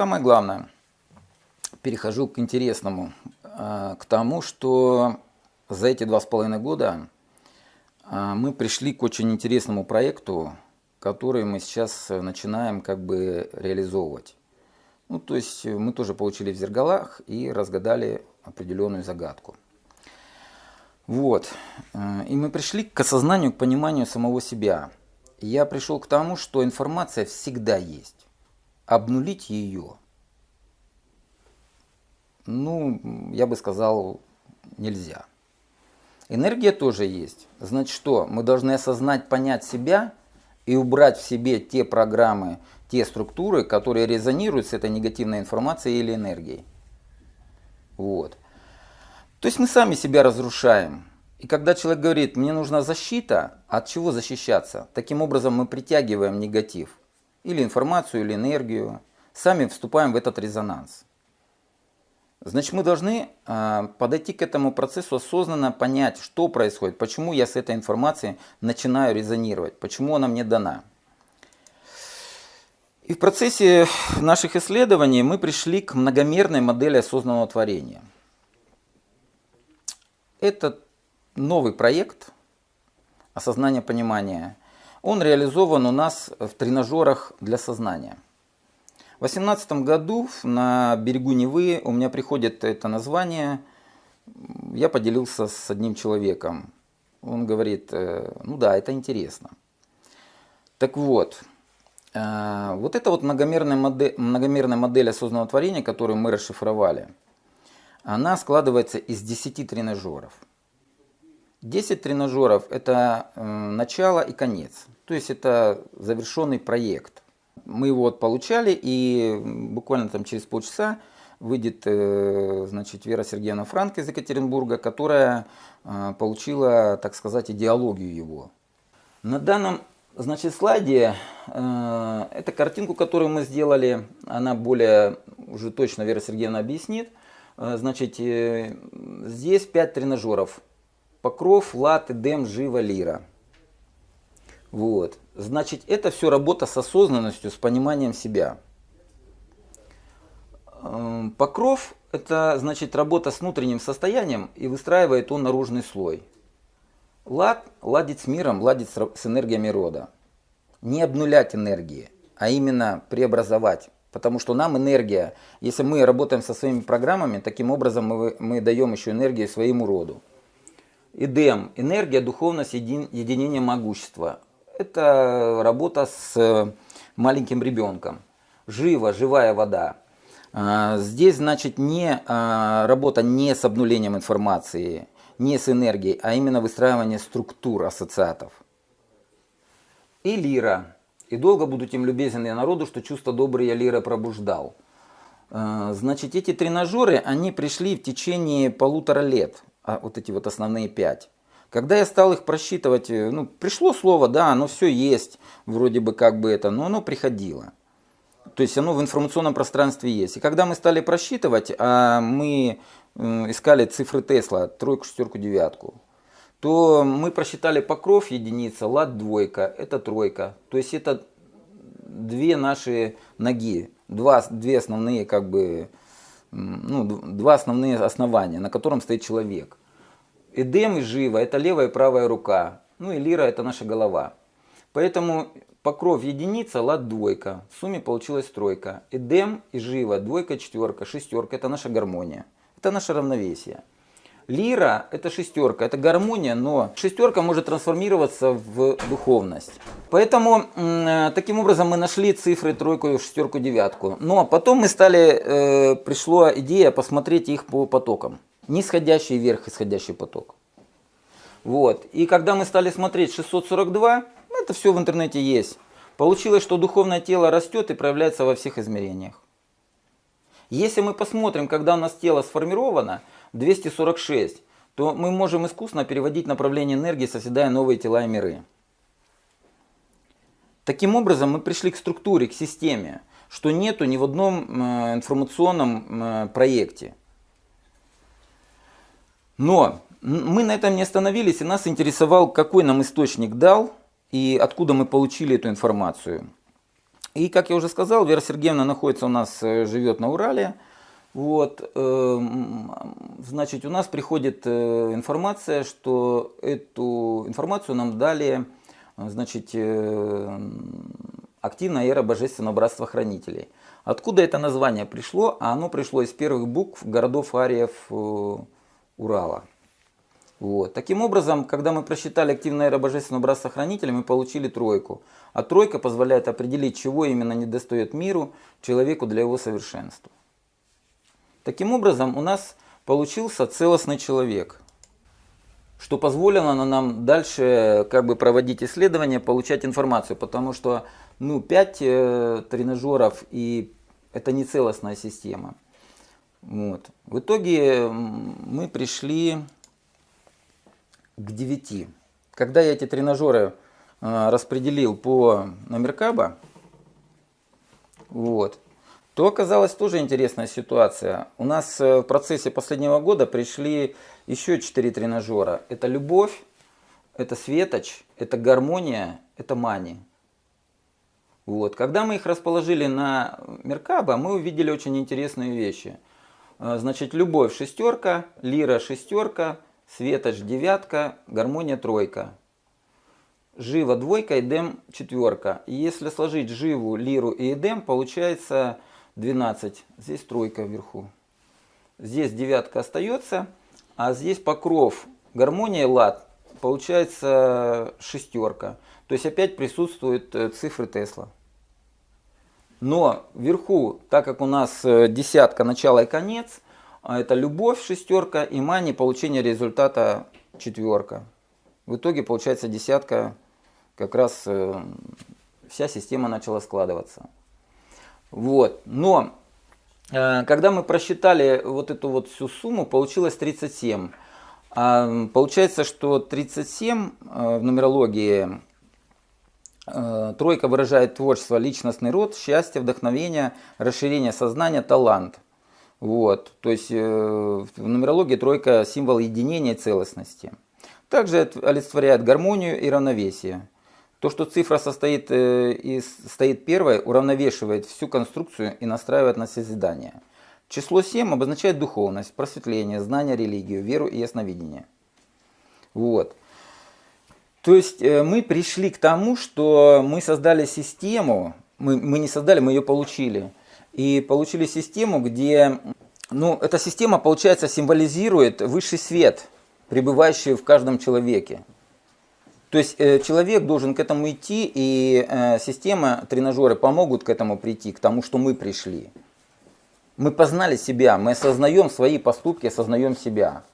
самое главное, перехожу к интересному, а, к тому, что за эти два с половиной года а, мы пришли к очень интересному проекту, который мы сейчас начинаем как бы реализовывать. Ну, то есть мы тоже получили в зергалах и разгадали определенную загадку. Вот. И мы пришли к осознанию, к пониманию самого себя. Я пришел к тому, что информация всегда есть. Обнулить ее, ну, я бы сказал, нельзя. Энергия тоже есть. Значит что? Мы должны осознать, понять себя и убрать в себе те программы, те структуры, которые резонируют с этой негативной информацией или энергией. Вот. То есть мы сами себя разрушаем. И когда человек говорит, мне нужна защита, от чего защищаться? Таким образом мы притягиваем негатив. Или информацию, или энергию. Сами вступаем в этот резонанс. Значит, мы должны э, подойти к этому процессу осознанно, понять, что происходит, почему я с этой информацией начинаю резонировать, почему она мне дана. И в процессе наших исследований мы пришли к многомерной модели осознанного творения. Это новый проект осознания понимания. Он реализован у нас в тренажерах для сознания – в 2018 году на берегу Невы у меня приходит это название. Я поделился с одним человеком. Он говорит, э, ну да, это интересно. Так вот, э, вот эта вот многомерная модель, многомерная модель осознанного творения, которую мы расшифровали, она складывается из 10 тренажеров. 10 тренажеров – это э, начало и конец. То есть это завершенный проект – мы его вот получали, и буквально там через полчаса выйдет э, значит, Вера Сергеевна Франк из Екатеринбурга, которая э, получила, так сказать, идеологию его. На данном значит, слайде э, это картинку, которую мы сделали, она более уже точно Вера Сергеевна объяснит. Значит, здесь 5 тренажеров. Покров, лат, эдем, жива, лира. Вот. Значит, это все работа с осознанностью, с пониманием себя. Эм, покров – это значит работа с внутренним состоянием и выстраивает он наружный слой. Лад – ладить с миром, ладить с энергиями рода. Не обнулять энергии, а именно преобразовать. Потому что нам энергия, если мы работаем со своими программами, таким образом мы, мы даем еще энергию своему роду. Идем – энергия, духовность, един, единение могущества это работа с э, маленьким ребенком. Живо, живая вода. А, здесь, значит, не а, работа не с обнулением информации, не с энергией, а именно выстраивание структур ассоциатов. И лира. И долго буду тем любезен я народу, что чувство доброе я лира пробуждал. А, значит, эти тренажеры, они пришли в течение полутора лет, вот эти вот основные пять. Когда я стал их просчитывать, э, ну, пришло слово, да, оно все есть, вроде бы как бы это, но оно приходило. То есть оно в информационном пространстве есть. И когда мы стали просчитывать, а мы искали цифры Тесла, тройку, шестерку, девятку, то мы просчитали покров единица, лад двойка, это тройка. То есть это две наши ноги, два, две основные как бы, ну, два основные основания, на котором стоит человек. Эдем и Жива – это левая и правая рука. Ну и Лира – это наша голова. Поэтому покров единица, лад двойка. В сумме получилась тройка. Эдем и Жива – двойка, четверка, шестерка – это наша гармония. Это наше равновесие. Лира – это шестерка, это гармония, но шестерка может трансформироваться в духовность. Поэтому э, таким образом мы нашли цифры тройку, шестерку, девятку. Но потом мы стали, э, пришла идея посмотреть их по потокам нисходящий вверх исходящий поток. Вот. И когда мы стали смотреть 642, это все в интернете есть. Получилось, что духовное тело растет и проявляется во всех измерениях. Если мы посмотрим, когда у нас тело сформировано, 246, то мы можем искусно переводить направление энергии, создавая новые тела и миры. Таким образом, мы пришли к структуре, к системе, что нету ни в одном э, информационном э, проекте. Но мы на этом не остановились, и нас интересовал, какой нам источник дал и откуда мы получили эту информацию. И, как я уже сказал, Вера Сергеевна находится у нас, э, живет на Урале. Вот, э, значит, у нас приходит э, информация, что эту информацию нам дали, значит, активная эра Божественного Братства Хранителей. Откуда это название пришло? А оно пришло из первых букв городов ариев Урала. Вот. Таким образом, когда мы просчитали активное эра Божественного Братства Хранителя, мы получили тройку. А тройка позволяет определить, чего именно недостает миру, человеку для его совершенства. Таким образом, у нас получился целостный человек, что позволило нам дальше как бы проводить исследования, получать информацию, потому что ну, 5 э, тренажеров и это не целостная система. Вот. В итоге мы пришли к 9. Когда я эти тренажеры э, распределил по номеркаба, вот, то оказалась тоже интересная ситуация. У нас э, в процессе последнего года пришли еще 4 тренажера. Это любовь, это светоч, это гармония, это мани. Вот. Когда мы их расположили на Меркаба, мы увидели очень интересные вещи. Э, значит, любовь шестерка, лира шестерка, Светоч девятка, гармония тройка. Жива двойка, Эдем четверка. И если сложить живу, лиру и Эдем, получается 12. Здесь тройка вверху. Здесь девятка остается, а здесь покров, гармония, лад, получается шестерка. То есть опять присутствуют э, цифры Тесла. Но вверху, так как у нас э, десятка, начало и конец, а это любовь шестерка и мани получение результата четверка. В итоге получается десятка, как раз э, вся система начала складываться. Вот. Но э, когда мы просчитали вот эту вот всю сумму, получилось 37. А получается, что 37 э, в нумерологии тройка выражает творчество, личностный род, счастье, вдохновение, расширение сознания, талант – вот, то есть э, в нумерологии тройка – символ единения и целостности. Также олицетворяет гармонию и равновесие. То, что цифра состоит э, и стоит первой, уравновешивает всю конструкцию и настраивает на созидание. Число 7 обозначает духовность, просветление, знание, религию, веру и ясновидение. Вот. То есть э, мы пришли к тому, что мы создали систему, мы, мы не создали, мы ее получили – и получили систему, где, ну, эта система, получается, символизирует высший свет, пребывающий в каждом человеке. То есть э, человек должен к этому идти, и э, система, тренажеры помогут к этому прийти, к тому, что мы пришли. Мы познали себя, мы осознаем свои поступки, осознаем себя.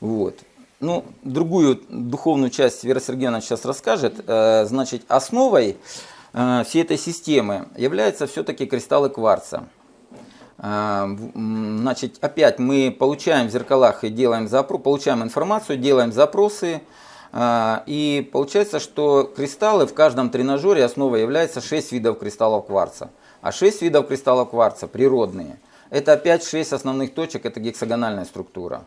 Вот. Ну, другую духовную часть Вера Сергеевна сейчас расскажет. Э, значит, основой Э, всей этой системы являются все-таки кристаллы кварца. Э, значит, опять мы получаем в зеркалах и делаем запрос, получаем информацию, делаем запросы. И получается, что кристаллы в каждом тренажере основой является 6 видов кристаллов кварца. А 6 видов кристаллов кварца природные. Это опять 6 основных точек, это гексагональная структура.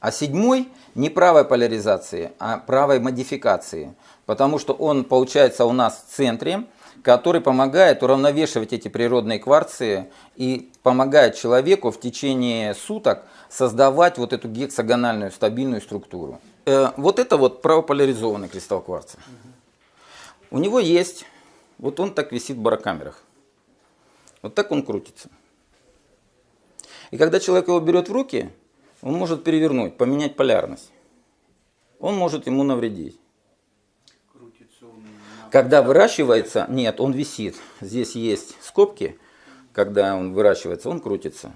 А седьмой не правой поляризации, а правой модификации потому что он получается у нас в центре, который помогает уравновешивать эти природные кварцы и помогает человеку в течение суток создавать вот эту гексагональную стабильную структуру. Э, вот это вот правополяризованный кристалл кварца. У него есть, вот он так висит в барокамерах. Вот так он крутится. И когда человек его берет в руки, он может перевернуть, поменять полярность. Он может ему навредить. Когда выращивается, нет, он висит. Здесь есть скобки, когда он выращивается, он крутится.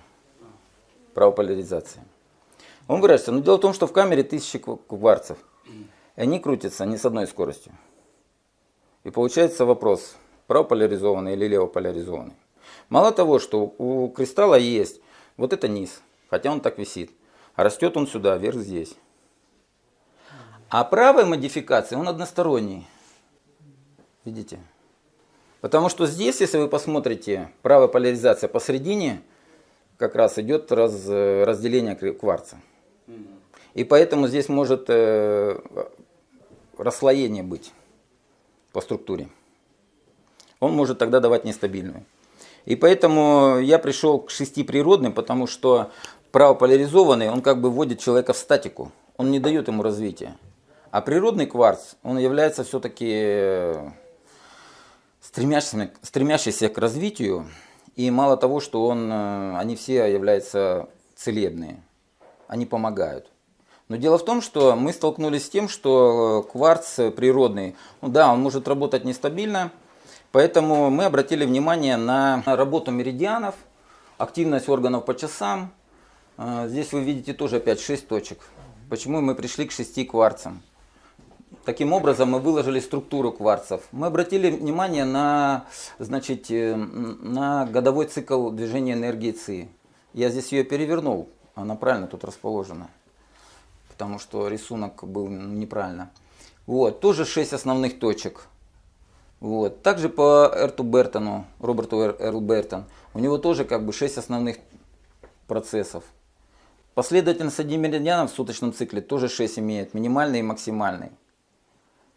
Правополяризация. Он выращивается. Но дело в том, что в камере тысячи кварцев. И они крутятся не с одной скоростью. И получается вопрос, правополяризованный или левополяризованный. Мало того, что у кристалла есть вот это низ, хотя он так висит. Растет он сюда, вверх здесь. А правая модификация, он односторонний. Видите? Потому что здесь, если вы посмотрите, правая поляризация посередине, как раз идет раз, разделение кварца. И поэтому здесь может э, расслоение быть. по структуре. Он может тогда давать нестабильную. И поэтому я пришел к шести природным, потому что правополяризованный, он как бы вводит человека в статику. Он не дает ему развития. А природный кварц, он является все-таки стремящийся, стремящийся к развитию. И мало того, что он, э, они все являются целебные. Они помогают. Но дело в том, что мы столкнулись с тем, что кварц природный, ну да, он может работать нестабильно, поэтому мы обратили внимание на работу меридианов, активность органов по часам. Э, здесь вы видите тоже опять 6 точек. Почему мы пришли к 6 кварцам? Таким образом мы выложили структуру кварцев. Мы обратили внимание на, значит, э, на годовой цикл движения энергии ЦИ. Я здесь ее перевернул, она правильно тут расположена, потому что рисунок был неправильно. Вот, тоже 6 основных точек. Вот. Также по Эрту Бертону, Роберту Эрл Бертон, у него тоже как бы 6 основных процессов. Последовательность среди меридианов в суточном цикле тоже 6 имеет, минимальный и максимальный.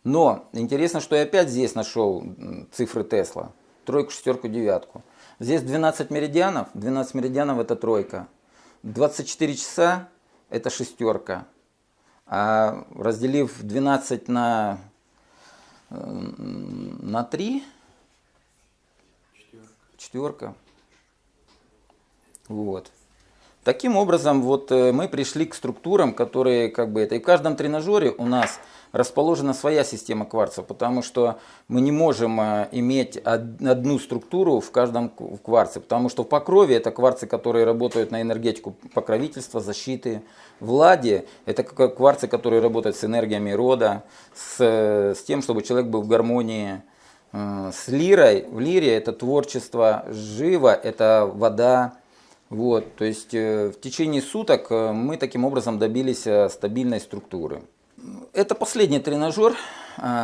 Но интересно, что я опять здесь нашел цифры Тесла. Тройку, шестерку, девятку. Здесь 12 меридианов. 12 меридианов это тройка. 24 часа это шестерка. А разделив 12 на, на 3, четверка. четверка. Вот. Таким образом, вот э, мы пришли к структурам, которые как бы это. И в каждом тренажере у нас расположена своя система кварцев, потому что мы не можем э, иметь одну структуру в каждом кварце, потому что в покрове это кварцы, которые работают на энергетику покровительства, защиты. В ладе это кварцы, которые работают с энергиями рода, с, с тем, чтобы человек был в гармонии. Э, с лирой, в лире это творчество, живо это вода, вот, то есть э, в течение суток э, мы таким образом добились э, стабильной структуры. Это последний тренажер,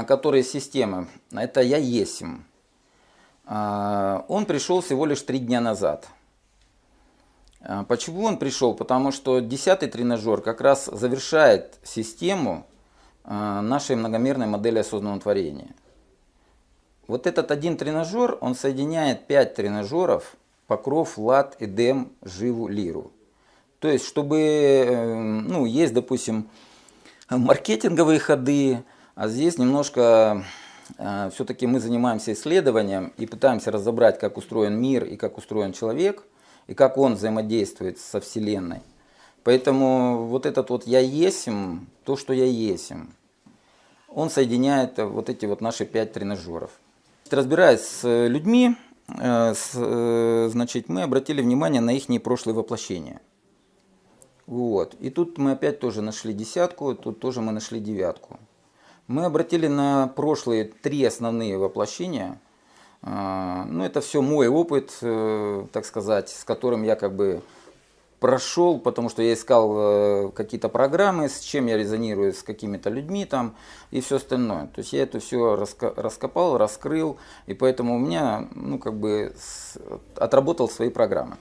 который из системы. Это я есим. Он пришел всего лишь три дня назад. Почему он пришел? Потому что десятый тренажер как раз завершает систему нашей многомерной модели осознанного творения. Вот этот один тренажер, он соединяет пять тренажеров покров, лад, эдем, живу, лиру. То есть, чтобы, э, ну, есть, допустим, маркетинговые ходы, а здесь немножко э, все-таки мы занимаемся исследованием и пытаемся разобрать, как устроен мир и как устроен человек, и как он взаимодействует со Вселенной. Поэтому вот этот вот «я есим», то, что «я есим», он соединяет вот эти вот наши пять тренажеров. Разбираясь с людьми, значит, мы обратили внимание на их прошлые воплощения. Вот. И тут мы опять тоже нашли десятку, тут тоже мы нашли девятку. Мы обратили на прошлые три основные воплощения. Э, ну, это все мой опыт, так сказать, с которым я как бы прошел, потому что я искал э, какие-то программы, с чем я резонирую, с какими-то людьми там и все остальное. То есть я это все раскопал, раскрыл, и поэтому у меня, ну, как бы, отработал свои программы.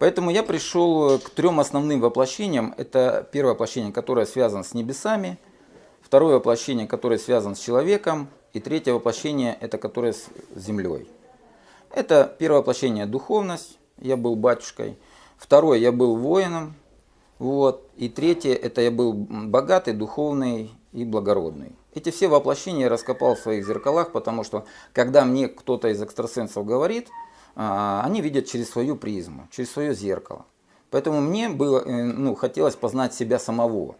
Поэтому я пришел к трем основным воплощениям. Это первое воплощение, которое связано с небесами, второе воплощение, которое связано с человеком, и третье воплощение, это которое с землей. Это первое воплощение духовность, я был батюшкой – Второе, я был воином. Вот. И третье, это я был богатый, духовный и благородный. Эти все воплощения я раскопал в своих зеркалах, потому что когда мне кто-то из экстрасенсов говорит, а, они видят через свою призму, через свое зеркало. Поэтому мне было, э, ну, хотелось познать себя самого.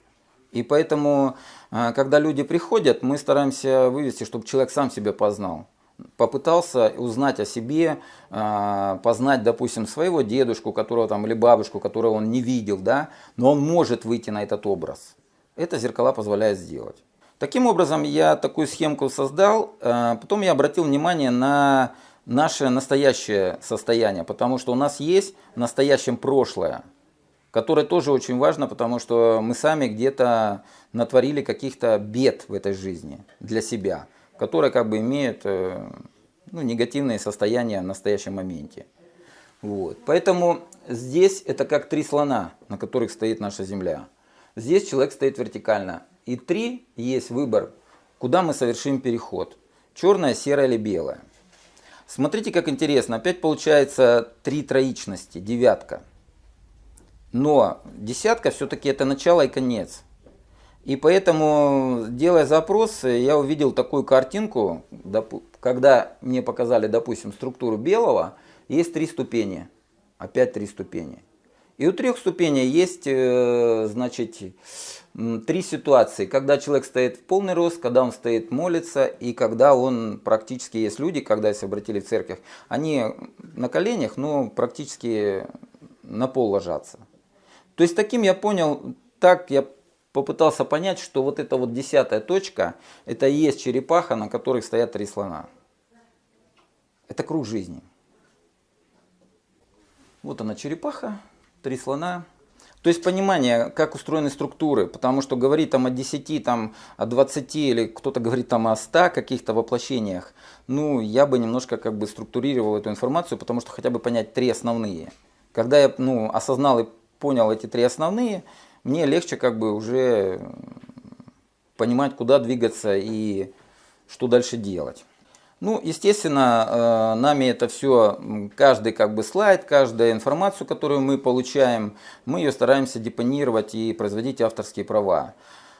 И поэтому, а, когда люди приходят, мы стараемся вывести, чтобы человек сам себя познал попытался узнать о себе, а, познать, допустим, своего дедушку, которого там, или бабушку, которого он не видел, да, но он может выйти на этот образ. Это зеркала позволяет сделать. Таким образом, я такую схемку создал, а, потом я обратил внимание на наше настоящее состояние, потому что у нас есть в настоящем прошлое, которое тоже очень важно, потому что мы сами где-то натворили каких-то бед в этой жизни для себя которые как бы имеют э, ну, негативные состояния в настоящем моменте. Вот. Поэтому здесь это как три слона, на которых стоит наша Земля. Здесь человек стоит вертикально. И три есть выбор, куда мы совершим переход. Черное, серое или белое. Смотрите, как интересно. Опять получается три троичности, девятка. Но десятка все-таки это начало и конец. И поэтому, делая запрос, я увидел такую картинку, когда мне показали, допустим, структуру белого, есть три ступени. Опять три ступени. И у трех ступеней есть, э, значит, три ситуации. Когда человек стоит в полный рост, когда он стоит молится, и когда он практически, есть люди, когда, если обратили в церковь, они на коленях, но практически на пол ложатся. То есть таким я понял, так я попытался понять, что вот эта вот десятая точка, это и есть черепаха, на которой стоят три слона. Это круг жизни. Вот она черепаха, три слона. То есть понимание, как устроены структуры, потому что говорить там о 10, там, о 20 или кто-то говорит там о 100 каких-то воплощениях, ну, я бы немножко как бы структурировал эту информацию, потому что хотя бы понять три основные. Когда я ну, осознал и понял эти три основные, мне легче как бы уже понимать, куда двигаться и что дальше делать. Ну, естественно, э, нами это все, каждый как бы слайд, каждая информацию, которую мы получаем, мы ее стараемся депонировать и производить авторские права.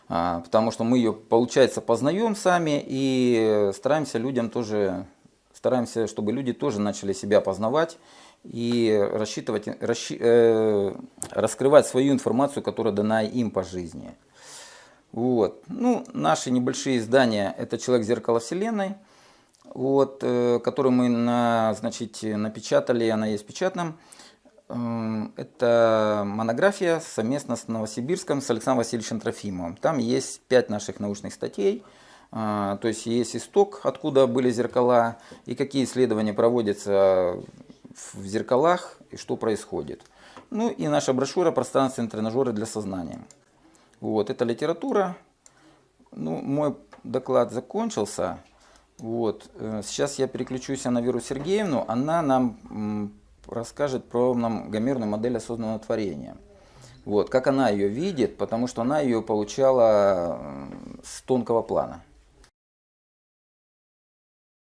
А, потому что мы ее, получается, познаем сами и стараемся людям тоже, стараемся, чтобы люди тоже начали себя познавать и рассчитывать, расщи, э, раскрывать свою информацию, которая дана им по жизни. Вот. Ну, наши небольшие издания – это «Человек зеркало Вселенной», вот, э, которую мы на, значит, напечатали, она есть в. Э, это монография совместно с Новосибирском, с Александром Васильевичем Трофимовым. Там есть пять наших научных статей. Э, то есть есть исток, откуда были зеркала, и какие исследования проводятся в зеркалах, и что происходит. Ну и наша брошюра «Пространственные тренажеры для сознания». Вот, это литература. Ну, мой доклад закончился. Вот. Э, сейчас я переключусь на Веру Сергеевну. Она нам расскажет про многомерную модель осознанного творения. Вот, как она ее видит, потому что она ее получала с тонкого плана.